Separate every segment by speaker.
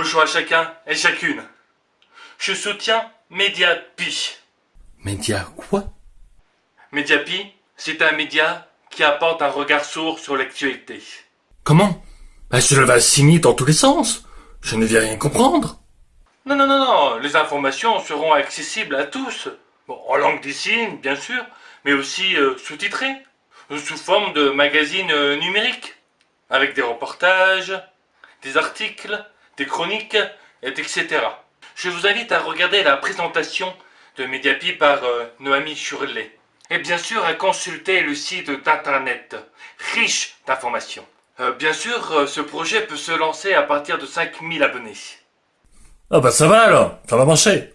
Speaker 1: Bonjour à chacun et chacune. Je soutiens Mediapi.
Speaker 2: Média quoi?
Speaker 1: Mediapi, c'est un média qui apporte un regard sourd sur l'actualité.
Speaker 2: Comment? Bah, Cela va signer dans tous les sens. Je ne viens rien comprendre.
Speaker 1: Non, non, non, non, les informations seront accessibles à tous. Bon, en langue des signes, bien sûr, mais aussi euh, sous-titrées, sous forme de magazines euh, numériques, avec des reportages, des articles, des chroniques, et etc. Je vous invite à regarder la présentation de Mediapi par euh, Noémie Churlet. Et bien sûr à consulter le site d'internet, riche d'informations. Euh, bien sûr, euh, ce projet peut se lancer à partir de 5000 abonnés.
Speaker 2: Ah bah ça va alors, ça va marcher.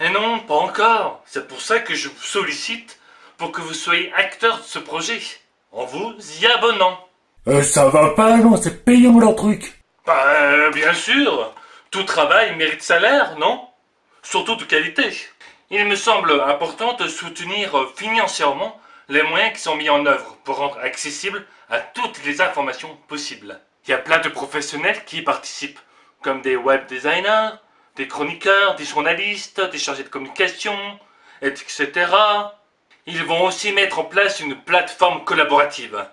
Speaker 1: Et non, pas encore. C'est pour ça que je vous sollicite pour que vous soyez acteur de ce projet, en vous y abonnant.
Speaker 2: Euh, ça va pas non, c'est payant leur truc.
Speaker 1: Euh, bien sûr, tout travail mérite salaire, non? Surtout de qualité. Il me semble important de soutenir financièrement les moyens qui sont mis en œuvre pour rendre accessible à toutes les informations possibles. Il y a plein de professionnels qui y participent, comme des web designers, des chroniqueurs, des journalistes, des chargés de communication, etc. Ils vont aussi mettre en place une plateforme collaborative,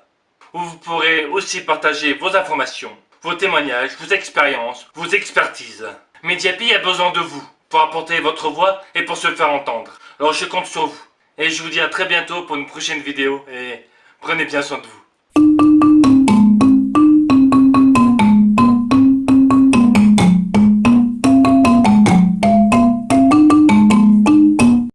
Speaker 1: où vous pourrez aussi partager vos informations, vos témoignages, vos expériences, vos expertises. Mediapi a besoin de vous pour apporter votre voix et pour se faire entendre. Alors je compte sur vous. Et je vous dis à très bientôt pour une prochaine vidéo et prenez bien soin de vous.